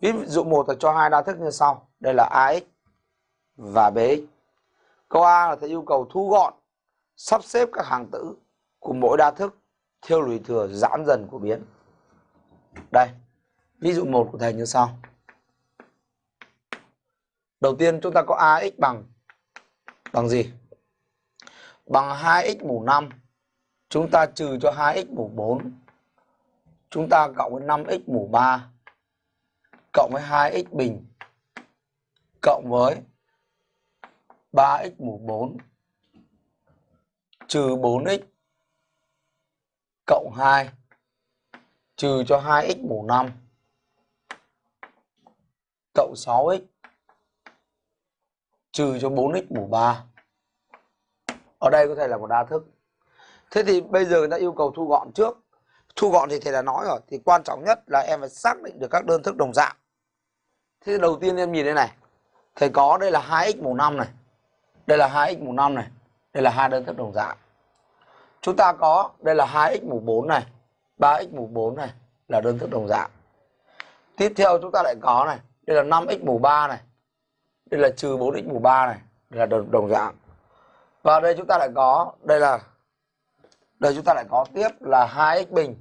Ví dụ một là cho hai đa thức như sau. Đây là AX và BX. Câu A là thầy yêu cầu thu gọn, sắp xếp các hàng tử của mỗi đa thức theo lùi thừa giãn dần của biến. Đây, ví dụ một của thầy như sau. Đầu tiên chúng ta có AX bằng bằng gì? Bằng 2x mũ 5. Chúng ta trừ cho 2x mũ 4. Chúng ta cộng với 5x mũ 3 cộng với 2x bình, cộng với 3x mũ 4 trừ 4x cộng 2 trừ cho 2x mũ 5 cộng 6x trừ cho 4x mũ 3. Ở đây có thể là một đa thức. Thế thì bây giờ người ta yêu cầu thu gọn trước. Thu gọn thì thầy đã nói rồi. Thì quan trọng nhất là em phải xác định được các đơn thức đồng dạng. Thế đầu tiên em nhìn đây này. Thầy có đây là 2x mũ 5 này. Đây là 2x mũ 5 này. Đây là hai đơn thức đồng dạng. Chúng ta có đây là 2x mũ 4 này. 3x mũ 4 này là đơn thức đồng dạng. Tiếp theo chúng ta lại có này. Đây là 5x mũ 3 này. Đây là trừ 4x mũ 3 này. Đây là đồng, đồng dạng. Và đây chúng ta lại có. Đây là. Đây chúng ta lại có tiếp là 2x bình